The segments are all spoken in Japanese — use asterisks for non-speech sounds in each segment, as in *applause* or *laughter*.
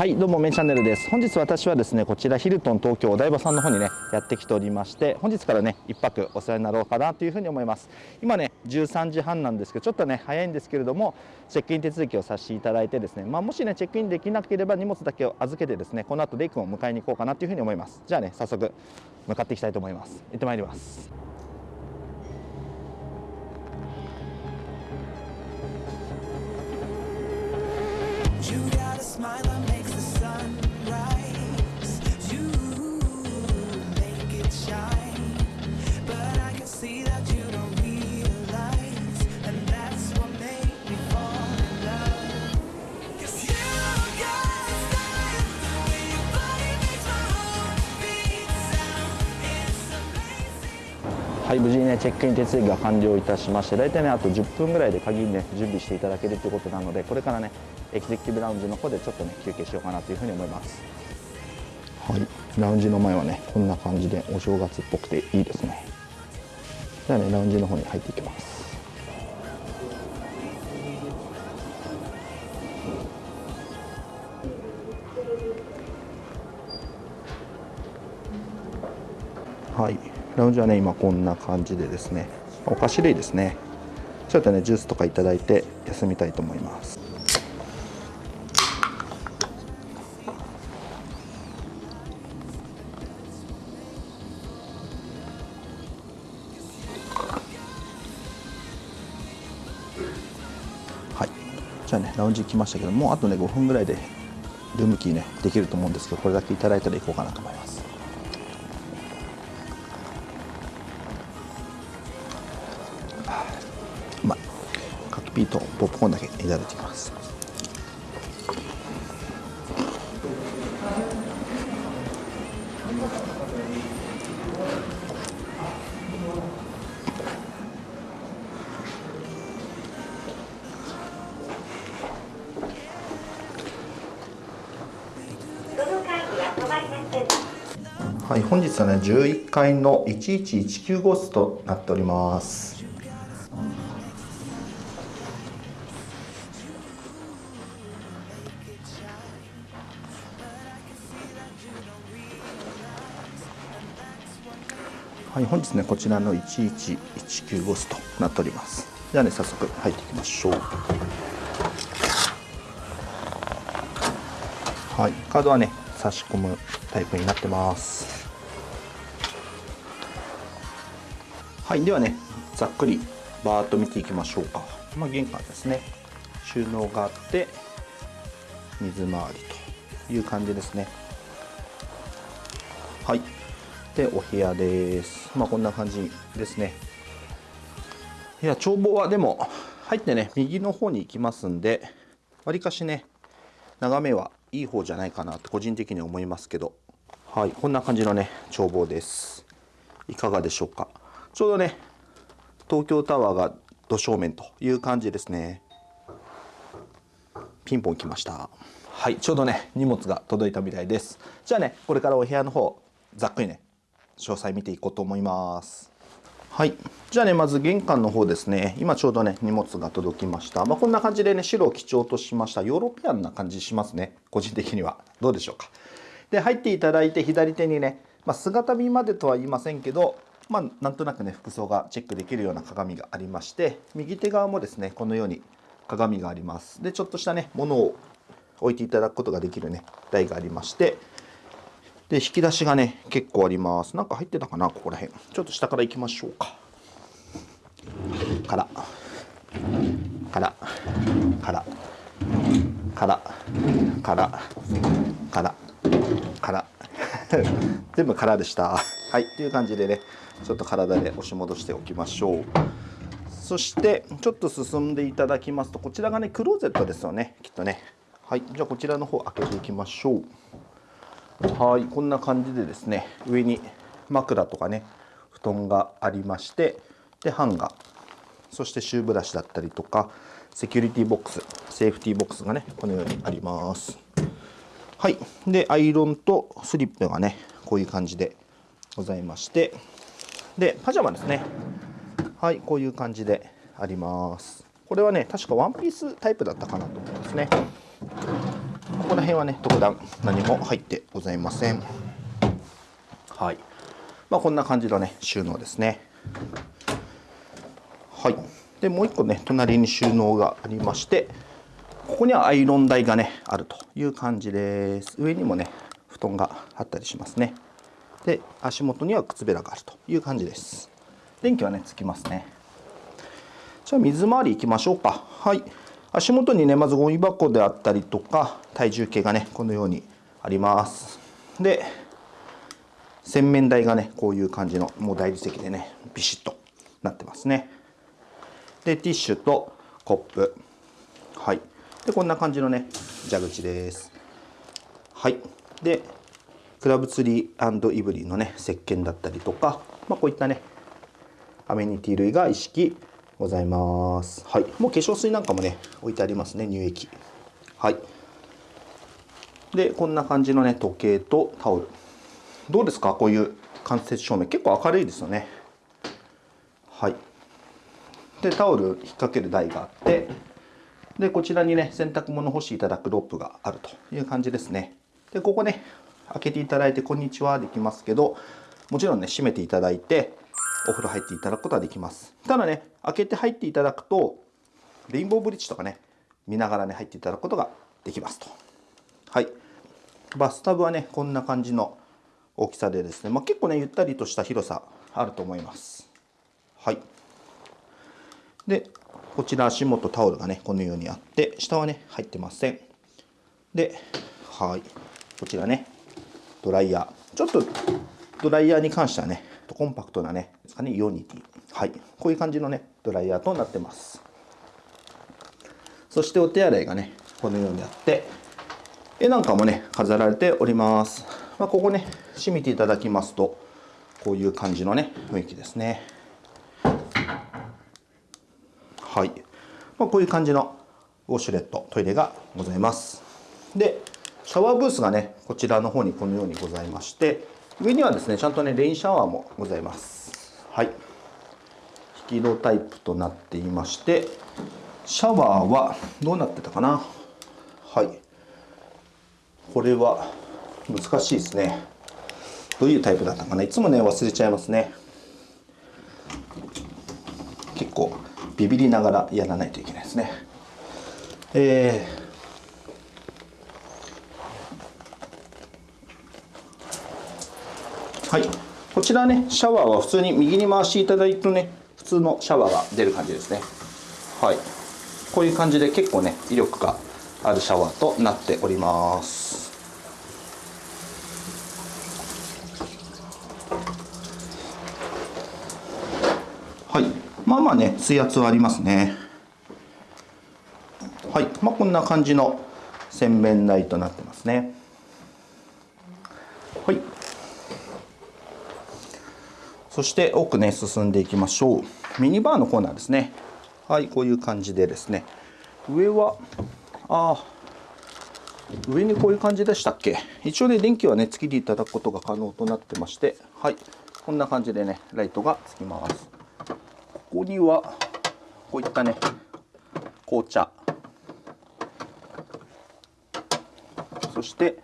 はいどうもメンチャンネルです。本日私はですねこちらヒルトン東京お台場さんの方にねやってきておりまして本日からね1泊お世話になろうかなというふうに思います。今ね13時半なんですけどちょっとね早いんですけれどもチェックイン手続きをさせていただいてですねまあ、もしねチェックインできなければ荷物だけを預けてですねこの後レイ君を迎えに行こうかなというふうに思います。じゃあね早速向かっていきたいと思います。行ってまいります。shine. はい、無事にね、チェックイン手続きが完了いたしまして、大体ね、あと10分ぐらいで鍵ね、準備していただけるということなので、これからね、エグゼクティブラウンジの方でちょっとね、休憩しようかなというふうに思います。はい、ラウンジの前はね、こんな感じでお正月っぽくていいですね。じゃあね、ラウンジの方に入っていきます。はい。ラウンジはね今こんな感じでですねお菓子類ですね。ちょっとねジュースとかいただいて休みたいと思います。はい。じゃあねラウンジ来ましたけどもうあとね5分ぐらいでルームキーねできると思うんですけどこれだけいただいたら行こうかなと思います。ピーとポップコーンだけいただきますはい、本日はね11階の1119号室となっております。本日ねこちらの1119号室となっております。ではね早速入っていきましょう。はいカードはね差し込むタイプになってます。はいではねざっくりバーッと見ていきましょうか。まあ、玄関ですね。収納があって水回りという感じですね。はい。でお部屋です。まあこんな感じですね。いや眺望はでも入ってね右の方に行きますんでわりかしね眺めはいい方じゃないかなと個人的に思いますけど。はいこんな感じのね眺望です。いかがでしょうか。ちょうどね東京タワーが土正面という感じですね。ピンポン来ました。はいちょうどね荷物が届いたみたいです。じゃあねこれからお部屋の方ざっくりね詳細見ていこうと思います。はい。じゃあねまず玄関の方ですね。今ちょうどね荷物が届きました。まあ、こんな感じでね白を基調としました。ヨーロピアンな感じしますね。個人的には。どうでしょうか。で入っていただいて左手にね、まあ、姿見までとは言いませんけどまあ、なんとなくね服装がチェックできるような鏡がありまして右手側もですねこのように鏡があります。でちょっとしたねものを置いていただくことができるね台がありましてで引き出しがね結構あります。なんか入ってたかなここら辺。ちょっと下から行きましょうか。から。から。から。から。から。から。から。*laughs* 全部空でした。はいっていう感じでねちょっと体で押し戻しておきましょう。そしてちょっと進んでいただきますとこちらがねクローゼットですよねきっとね。はいじゃあこちらの方開けていきましょう。はいこんな感じでですね上に枕とかね布団がありましてでハンガーそしてシューブラシだったりとかセキュリティボックスセーフティーボックスがねこのようにあります。はいでアイロンとスリップがねこういう感じでございましてでパジャマですね。はいこういう感じであります。これはね確かワンピースタイプだったかなと思いますね。ここら辺はね特段何も入ってございません。はい。まあこんな感じのね収納ですね。はい。でもう一個ね隣に収納がありましてここにはアイロン台がねあるという感じです。上にもね布団があったりしますね。で足元には靴べらがあるという感じです。電気はねつきますね。じゃあ水回り行きましょうか。はい。足元にねまずゴミ箱であったりとか体重計がねこのようにあります。で洗面台がねこういう感じのもう大理石でねビシッとなってますね。でティッシュとコップ。はい。でこんな感じのね蛇口です。はい。でクラブツリーイブリーのね石鹸だったりとか、まあ、こういったねアメニティ類が一式ございます。はい。もう化粧水なんかもね置いてありますね乳液。はい。でこんな感じのね時計とタオル。どうですか？こういう間接照明。結構明るいですよね。はい。でタオル引っ掛ける台があって。でこちらにね洗濯物干していただくロープがあるという感じですね。でここね開けていただいてこんにちはできますけどもちろんね閉めていただいてお風呂入っていただくことはできます。ただね開けて入っていただくとレインボーブリッジとかね見ながらね入っていただくことができますと。はい。バスタブはねこんな感じの大きさでですね、まあ、結構ねゆったりとした広さあると思います。はい。でこちら足元タオルがねこのようにあって下はね入ってません。ではい。こちらねドライヤー。ちょっとドライヤーに関してはねコンパクトなねですかねイオニティ。はい。こういう感じのねドライヤーとなってます。そしてお手洗いがねこのようにあって絵なんかもね飾られております、まあ、ここね閉めていただきますとこういう感じのね雰囲気ですね。はい、まあ、こういう感じのウォシュレットトイレがございます。でシャワーブースがねこちらの方にこのようにございまして上にはですねちゃんとねレインシャワーもございます。はい。引き戸タイプとなっていましてシャワーはどうなってたかな？はい。これは難しいですね。どういうタイプだったかな？いつもね忘れちゃいますね。結構ビビりながらやらないといけないですね。えー、はいこちらねシャワーは普通に右に回していただいてね普通のシャワーが出る感じですね。はい。こういう感じで結構ね威力があるシャワーとなっております。はい。まあまあね水圧はありますね。はい。まあこんな感じの洗面台となってますねはいそして奥ね進んでいきましょう。ミニバーのコーナーですね。はいこういう感じでですね。上はあ上にこういう感じでしたっけ？一応ね電気はねつけていただくことが可能となってまして。はいこんな感じでねライトがつきます。ここにはこういったね紅茶。そして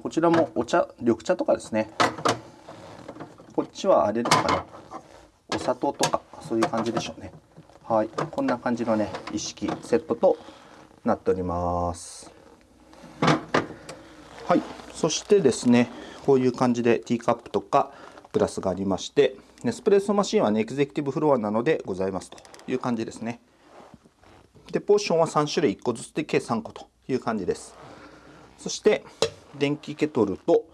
こちらもお茶緑茶とかですね。ちはあれですかねお砂糖とかそういう感じでしょうね。はい。こんな感じのね一式セットとなっております。はい。そしてですねこういう感じでティーカップとかグラスがありましてネスプレッソマシンはねエグゼクティブフロアなのでございますという感じですね。でポーションは3種類1個ずつで計3個という感じです。そして電気ケトルと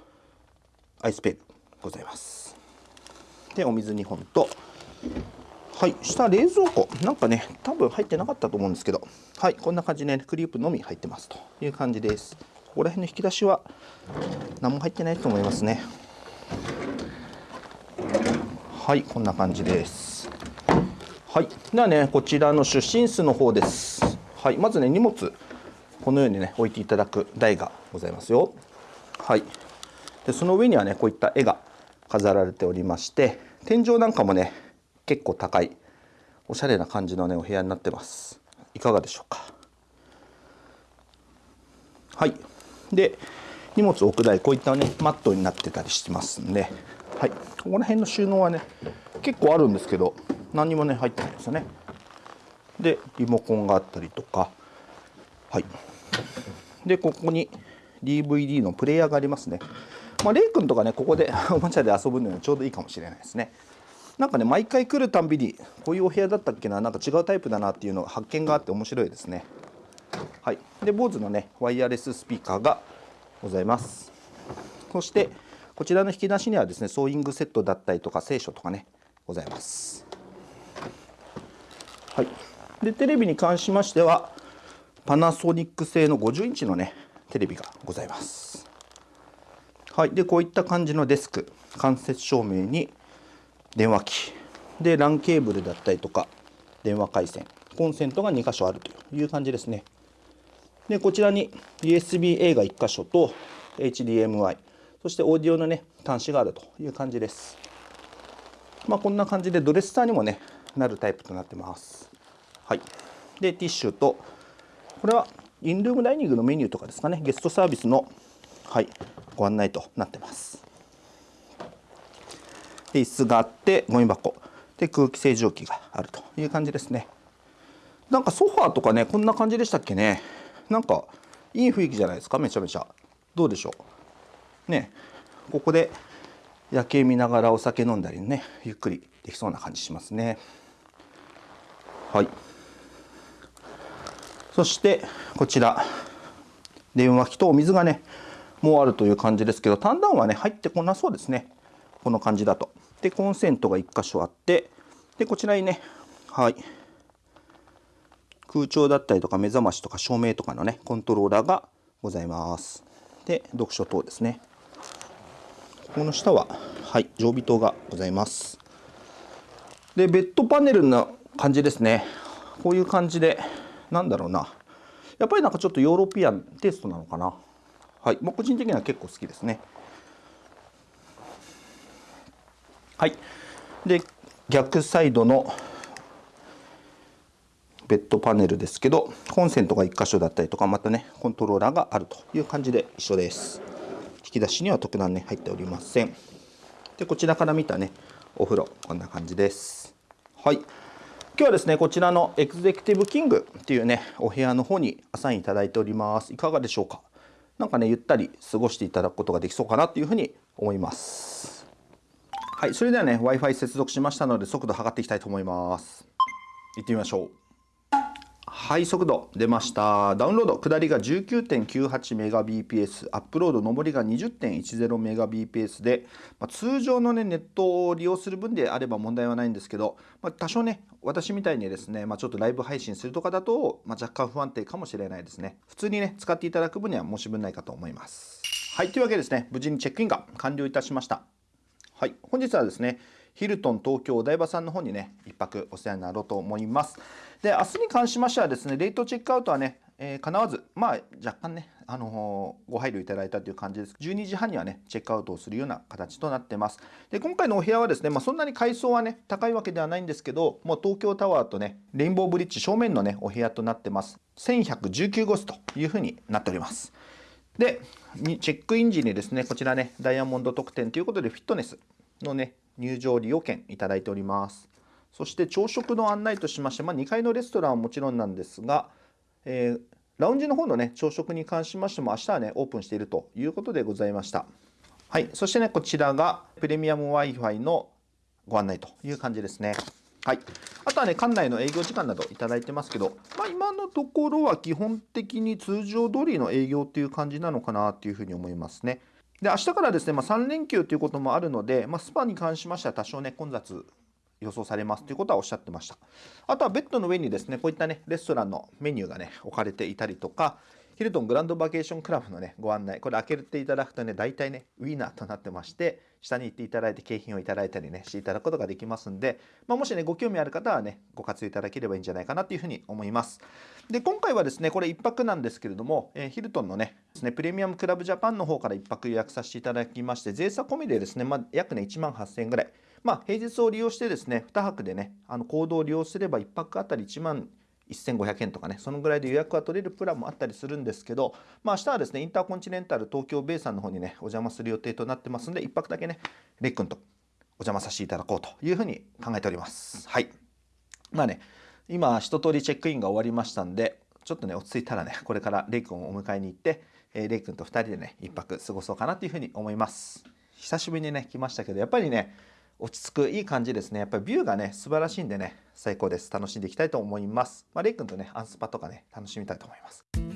アイスペンございます。でお水2本と。はい下冷蔵庫。なんかね多分入ってなかったと思うんですけど。はいこんな感じで、ね、クリープのみ入ってますという感じです。ここら辺の引き出しは何も入ってないと思いますね。はいこんな感じです。はいではねこちらの出身室の方です。はいまずね荷物このようにね置いていただく台がございますよ。はい。でその上にはねこういった絵が飾られておりまして天井なんかもね結構高いおしゃれな感じのねお部屋になってます。いかがでしょうか。はい。で荷物置く台こういったねマットになってたりしてますんで。はい。ここら辺の収納はね結構あるんですけど何にもね入ってないですよね。でリモコンがあったりとか。はい。でここに DVD のプレイヤーがありますね。まあ、レイ君とかねここで *laughs* おもちゃで遊ぶのにちょうどいいかもしれないですね。なんかね毎回来るたんびにこういうお部屋だったっけななんか違うタイプだなっていうの発見があって面白いですね。はい。で BOSE のねワイヤレススピーカーがございます。そしてこちらの引き出しにはですねソーイングセットだったりとか聖書とかねございます。はい。でテレビに関しましてはパナソニック製の50インチのねテレビがございます。はい。でこういった感じのデスク間接照明に電話機。で LAN ケーブルだったりとか電話回線。コンセントが2箇所あるという感じですね。でこちらに USB-A が1箇所と HDMI そしてオーディオのね端子があるという感じです。まあこんな感じでドレッサーにもねなるタイプとなってます。はい。でティッシュとこれはインルームダイニングのメニューとかですかね。ゲストサービスのはい。ご案内となってます。で椅子があってゴミ箱。で空気清浄機があるという感じですね。なんかソファーとかねこんな感じでしたっけね。なんかいい雰囲気じゃないですかめちゃめちゃ。どうでしょう。ね。ここで夜景見ながらお酒飲んだりねゆっくりできそうな感じしますね。はい。そしてこちら。電話機とお水がねもあるという感じですけど単ンはね入ってこなそうですね。この感じだと。でコンセントが1箇所あってでこちらにねはい。空調だったりとか目覚ましとか照明とかのねコントローラーがございます。で読書灯ですね。ここの下ははい常備灯がございます。でベッドパネルの感じですね。こういう感じでなんだろうな。やっぱりなんかちょっとヨーロピアンテイストなのかな。はい。もう個人的には結構好きですね。はい。で逆サイドのベッドパネルですけどコンセントが1箇所だったりとかまたねコントローラーがあるという感じで一緒です。引き出しには特段ね入っておりません。でこちらから見たねお風呂こんな感じです。はい。今日はですねこちらのエグゼクティブキングっていうねお部屋の方にアサインいただいております。いかがでしょうか？なんかねゆったり過ごしていただくことができそうかなというふうに思いますはい、それではね、Wi-Fi 接続しましたので、速度測っていきたいと思います。行ってみましょう。はい、速度出ました。ダウンロード、下りが 19.98Mbps、アップロード、上りが 20.10Mbps で、まあ、通常の、ね、ネットを利用する分であれば問題はないんですけど、まあ、多少ね、私みたいにですね、まあ、ちょっとライブ配信するとかだと、ま若干不安定かもしれないですね。普通にね、使っていただく分には申し分ないかと思います。はい、というわけですね、無事にチェックインが完了いたしました。はい、本日はですねヒルトン東京お台場さんの方にね一泊お世話になろうと思いますで明日に関しましてはですねレートチェックアウトはね、えー、叶わずまあ若干ねあのー、ご配慮いただいたという感じです。12時半にはねチェックアウトをするような形となってます。で今回のお部屋はですねまあ、そんなに階層はね高いわけではないんですけどもう東京タワーとねレインボーブリッジ正面のねお部屋となってます。1119号室というふうになっております。で、チェックイン時にですね、こちらね、ダイヤモンド特典ということで、フィットネスのね、入場利用券いただいております。そして朝食の案内としまして、まあ、2階のレストランはもちろんなんですが、えー、ラウンジの方のね、朝食に関しましても、明日はね、オープンしているということでございました。はい、そしてね、こちらがプレミアム Wi-Fi のご案内という感じですね。はい、あとはね、館内の営業時間などいただいてますけど、まあ、今のところは基本的に通常通りの営業っていう感じなのかなっていうふうに思いますね。で、明日からですね、まあ、3連休ということもあるので、まあ、スパに関しましては多少ね、混雑予想されますということはおっしゃってました。あとはベッドの上にですね、こういったね、レストランのメニューがね、置かれていたりとか、ヒルトングランドバケーションクラブのね、ご案内、これ開けていただくとね、大体ね、ウィーナーとなってまして、下に行っていただいて景品をいただいたりね、していただくことができますんで、まあ、もしね、ご興味ある方はね、ご活用いただければいいんじゃないかなというふうに思います。で、今回はですね、これ1泊なんですけれども、えー、ヒルトンのね、ね、プレミアムクラブジャパンの方から1泊予約させていただきまして、税差込みでですね、まあ、約ね、1万8000円ぐらい。まあ、平日を利用してですね、2泊でね、あの行動を利用すれば1泊あたり1万1500円とかねそのぐらいで予約が取れるプランもあったりするんですけど、まあ明日はですねインターコンチネンタル東京ベイさんの方にねお邪魔する予定となってますんで1泊だけねレイ君とお邪魔させていただこうというふうに考えております。はい。まあね今一通りチェックインが終わりましたんでちょっとね落ち着いたらねこれからレイ君をお迎えに行って、えー、レイ君と2人でね1泊過ごそうかなというふうに思います。久しぶりにね来ましたけどやっぱりね落ち着くいい感じですね。やっぱりビューがね素晴らしいんでね最高です。楽しんでいきたいと思います。まあ、レイ君とねアンスパとかね楽しみたいと思います。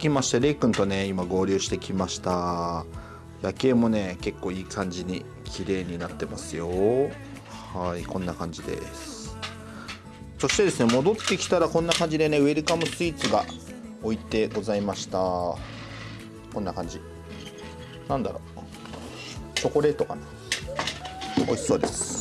きましてレイ君とね今合流してきました。夜景もね結構いい感じに綺麗になってますよ。はいこんな感じです。そしてですね戻ってきたらこんな感じでねウェルカムスイーツが置いてございました。こんな感じ。なんだろう。チョコレートかな。美味しそうです。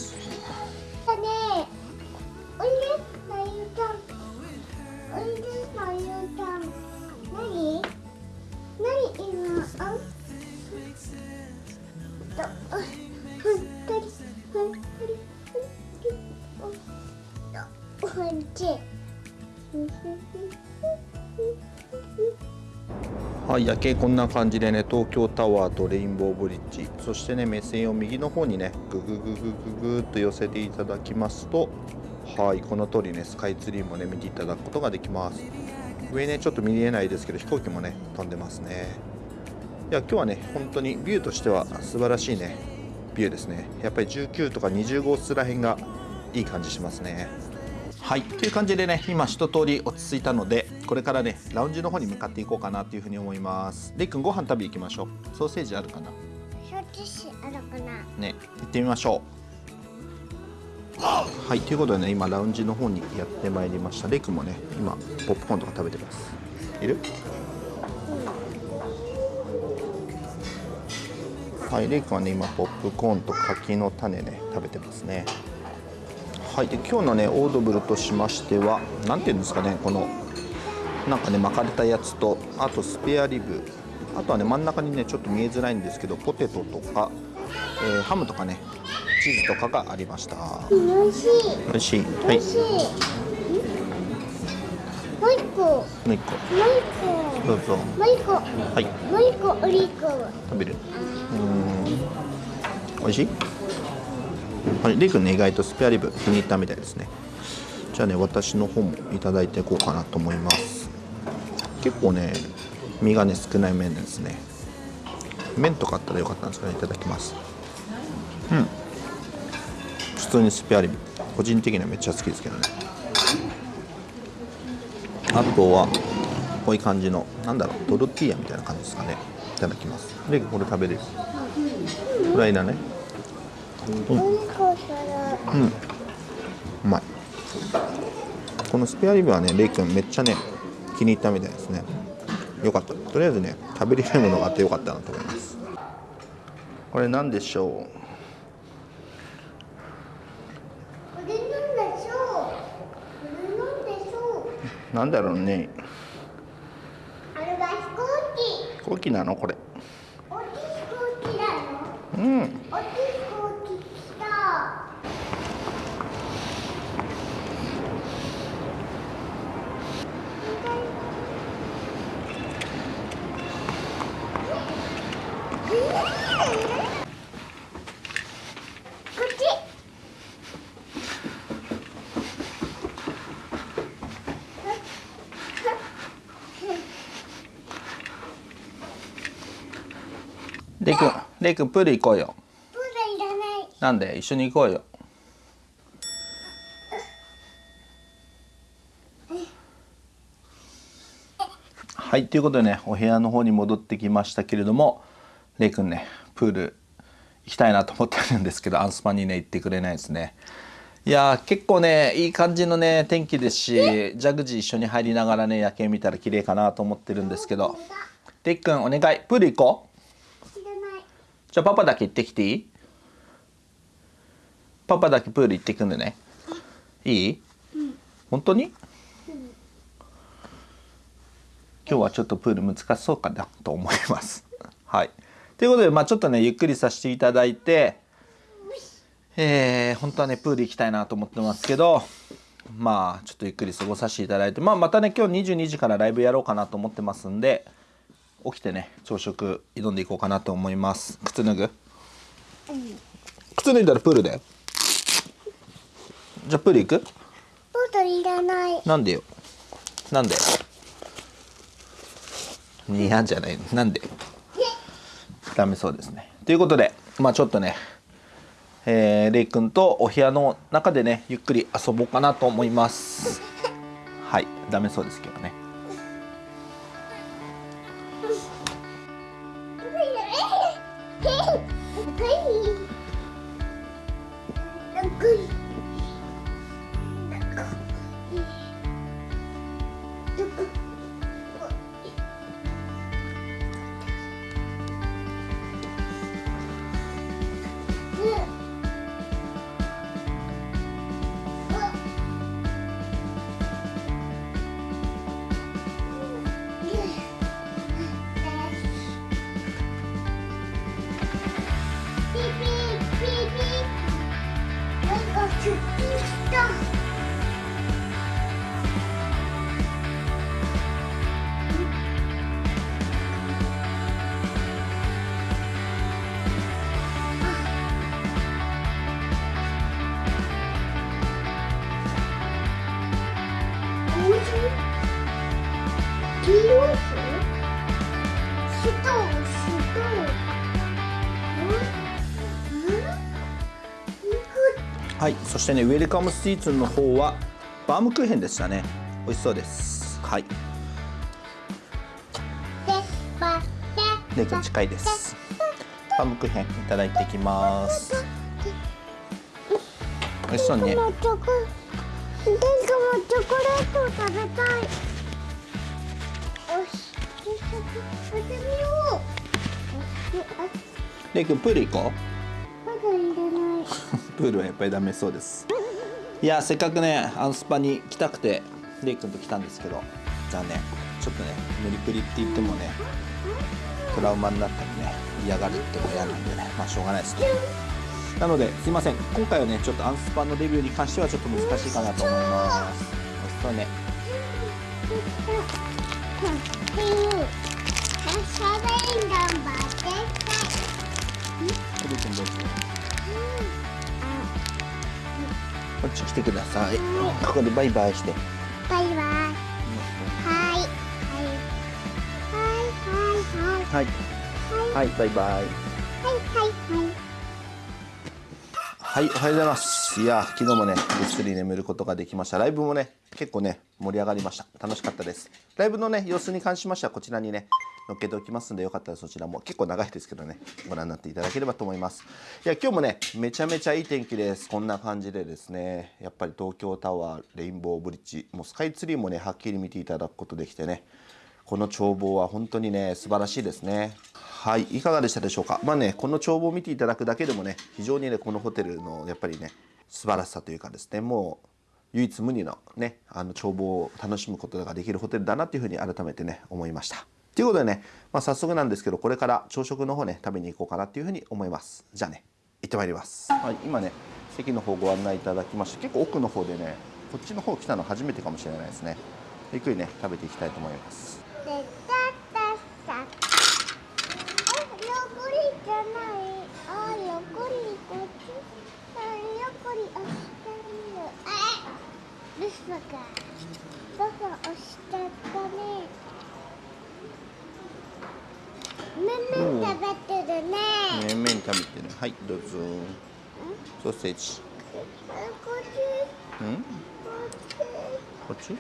景こんな感じでね東京タワーとレインボーブリッジそしてね目線を右の方にねググググググっと寄せていただきますとはいこの通りねスカイツリーもね見ていただくことができます。上ねちょっと見えないですけど飛行機もね飛んでますね。いや今日はね本当にビューとしては素晴らしいねビューですね。やっぱり19とか20号室らへんがいい感じしますね。はい。という感じでね今一通り落ち着いたのでこれからねラウンジの方に向かっていこうかなというふうに思います。レイ君ご飯食べ行きましょう。ソーセージあるかな？ソーセージあるかな？ね行ってみましょう。はいということでね今ラウンジの方にやってまいりました。レイ君もね今ポップコーンとか食べてます。いる、うん、はいレイ君はね今ポップコーンと柿の種ね食べてますねはい、で今日のねオードブルとしましては何て言うんですかねこのなんかね巻かれたやつとあとスペアリブ。あとはね真ん中にねちょっと見えづらいんですけどポテトとか、えー、ハムとかねチーズとかがありました。美味しい。美味しい。はい。もう一個。もう一個。もう一個。どうぞ。もう一個。はい。もう一個オリーブ食べる。うん。美味しい？はい、レイ君ね意外とスペアリブ気に入ったみたいですね。じゃあね私の方もいただいていこうかなと思います。結構ね身がね少ない麺ですね。麺とかあったらよかったんですかね。いただきます。うん。普通にスペアリブ。個人的にはめっちゃ好きですけどね。あとはこういう感じのなんだろうトルティーヤみたいな感じですかね。いただきます。でこれ食べる。フライだね。うん、うん、うまいこのスペアリブはねレイ君めっちゃね気に入ったみたいですね。よかった。とりあえずね食べれるものがあってよかったなと思います。これ何でしょう？なんだろうね。あれは飛行機。飛行機なの？これ。大きい飛行機なの？うんレイ君レイ君プール行こうよ。プールいらない。なんで？一緒に行こうよ。はいということでねお部屋の方に戻ってきましたけれどもレイくんねプール行きたいなと思ってるんですけどアンスパにね行ってくれないですね。いやー結構ねいい感じのね天気ですしジャグジー一緒に入りながらね夜景見たら綺麗かなと思ってるんですけど。レイくんお願い。プール行こうゃあパパだけ行ってきていい？パパだけプール行ってくんでね。いい、本当に、今日はちょっとプール難しそうかなと思います。*laughs* はい。ということでまあちょっとねゆっくりさせていただいてえー、本当はねプール行きたいなと思ってますけどまあちょっとゆっくり過ごさせていただいてまあまたね今日22時からライブやろうかなと思ってますんで起きてね朝食挑んでいこうかなと思います。靴脱ぐ？靴脱いだらプールだよ。じゃあプール行く？ボトルいらない。なんでよ？なんで？嫌じゃない。なんで？ダメそうですね。ということでまあちょっとねえー、レイくんとお部屋の中でねゆっくり遊ぼうかなと思います。はい。ダメそうですけどねそしてねウェルカムスイーツの方はバームクーヘンでしたね。美味しそうです。はい。レイくん近いです。バームクーヘンいただいていきます。美味しそうね。チョコチョコチョコレートを食べたい。よしやってみよう。レイくんプール行こまだいらない。うプールはやっぱりダメそうです。いやせっかくねアンスパに来たくてレイくんと来たんですけど残念。ちょっとね無理くりって言ってもねトラウマになったりね嫌がるっても嫌なんでねまあしょうがないですねなのですいません。今回はねちょっとアンスパのレビューに関してはちょっと難しいかなと思います。美味しそうねっていうシャこっち来てください。ここでバイバイして。バイバイ。はい。はい。はい。はい。はい。はい。はい。バイバイ。はい。はい。はいはい、おはようございます。いや、昨日もね、ぐっすり眠ることができました。ライブもね、結構ね、盛り上がりました。楽しかったです。ライブのね、様子に関しましては、こちらにね、載っけておきますんで、よかったらそちらも、結構長いですけどね、ご覧になっていただければと思います。いや、今日もね、めちゃめちゃいい天気です。こんな感じでですね、やっぱり東京タワー、レインボーブリッジ、もうスカイツリーもね、はっきり見ていただくことできてね、この眺望は本当にね素晴らしいですね。はいいかがでしたでしょうか。まあねこの眺望を見ていただくだけでもね非常にねこのホテルのやっぱりね素晴らしさというかですねもう唯一無二のねあの眺望を楽しむことができるホテルだなというふうに改めてね思いました。ということでね、まあ、早速なんですけどこれから朝食の方ね食べに行こうかなっていうふうに思います。じゃあね行ってまいります、はい、今ね席の方ご案内いただきまして結構奥の方でねこっちの方来たの初めてかもしれないですね。ゆっくりね食べていきたいと思います。どこ押しちゃったねめんめん食べてるね。麺々食べてる。はいどうぞ。ソーセージ。えこっち。うん？こっち。こっち？こ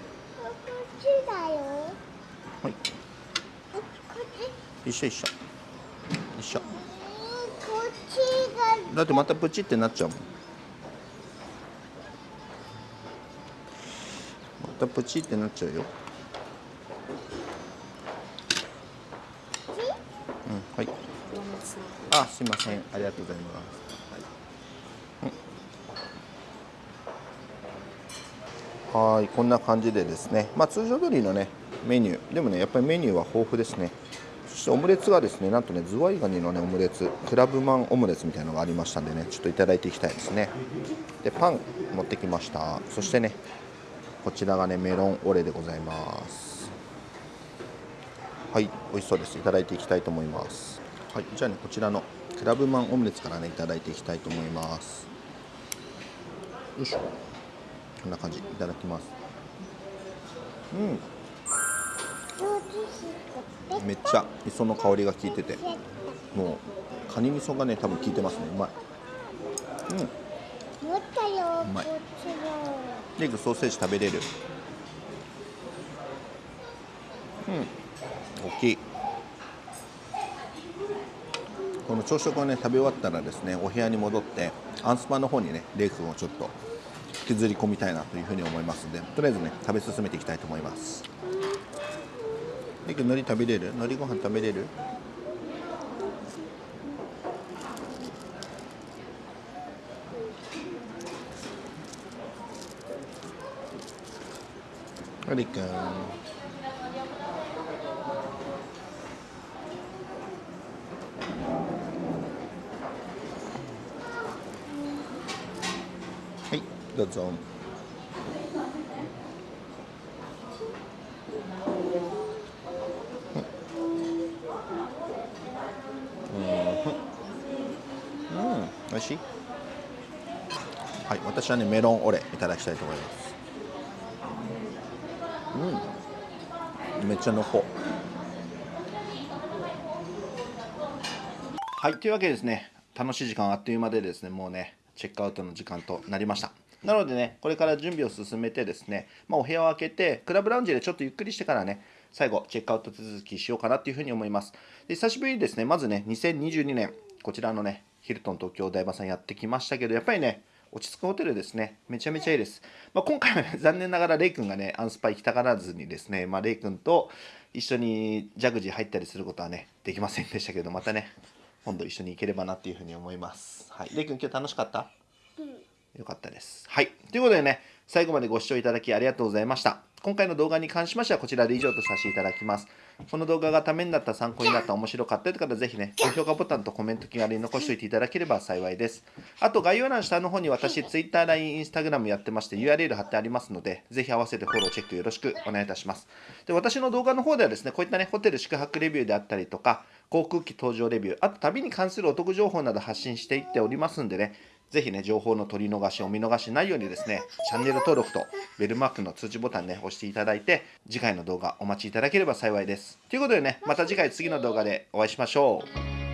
っちだよ。はい。一緒一緒。一緒。こっちが。だってまたプチってなっちゃうもん。またプチってなっちゃうよあすいません。ありがとうございます。はい。はいこんな感じでですね。まあ通常通りのねメニュー。でもねやっぱりメニューは豊富ですね。そしてオムレツがですねなんとねズワイガニのねオムレツ。クラブマンオムレツみたいなのがありましたんでねちょっといただいていきたいですね。でパン持ってきました。そしてねこちらがねメロンオレでございます。はい美味しそうです。いただいていきたいと思います。はいじゃあねこちらのクラブマンオムレツからねいただいていきたいと思います。よいしょ。こんな感じいただきます。うん。めっちゃ磯の香りが効いててもうカニ味噌がね多分効いてますね。うまい。うん。うまい。レイクソーセージ食べれる。うん。大きいこの朝食をね食べ終わったらですねお部屋に戻ってアンスパの方にねレイ君をちょっと引きずり込みたいなというふうに思いますのでとりあえずね食べ進めていきたいと思います。レイ君海苔食べれる？海苔ご飯食べれる？レイ君いどうん。美味しい？はい私はねメロンオレいただきたいと思います。うん。めっちゃ濃厚。はいというわけでですね楽しい時間あっという間でですねもうねチェックアウトの時間となりました。なのでねこれから準備を進めてですね、まあ、お部屋を開けてクラブラウンジでちょっとゆっくりしてからね最後チェックアウト手続きしようかなっていうふうに思いますで久しぶりにですねまずね2022年こちらのねヒルトン東京台場さんやってきましたけどやっぱりね落ち着くホテルですね。めちゃめちゃいいです。まあ、今回は、ね、*laughs* 残念ながらレイ君がね、アンスパ行きたがらずにですね、まあ、レイ君と一緒にジャグジー入ったりすることはね、できませんでしたけど、またね、今度一緒に行ければなっていうふうに思います。はい。レイ君今日楽しかった？よかったです。はい。ということでね、最後までご視聴いただきありがとうございました。今回の動画に関しましてはこちらで以上とさせていただきます。この動画がためになった、参考になった、面白かったという方はぜひね、高評価ボタンとコメント気軽に残しておいていただければ幸いです。あと概要欄下の方に私、Twitter、LINE、Instagram やってまして URL 貼ってありますので、ぜひ合わせてフォローチェックよろしくお願いいたします。で、私の動画の方ではですね、こういったね、ホテル宿泊レビューであったりとか、航空機搭乗レビュー、あと旅に関するお得情報など発信していっておりますんでね、ぜひね、情報の取り逃し、お見逃しないようにですね、チャンネル登録とベルマークの通知ボタンね、押していただいて、次回の動画お待ちいただければ幸いです。ということでね、また次回次の動画でお会いしましょう。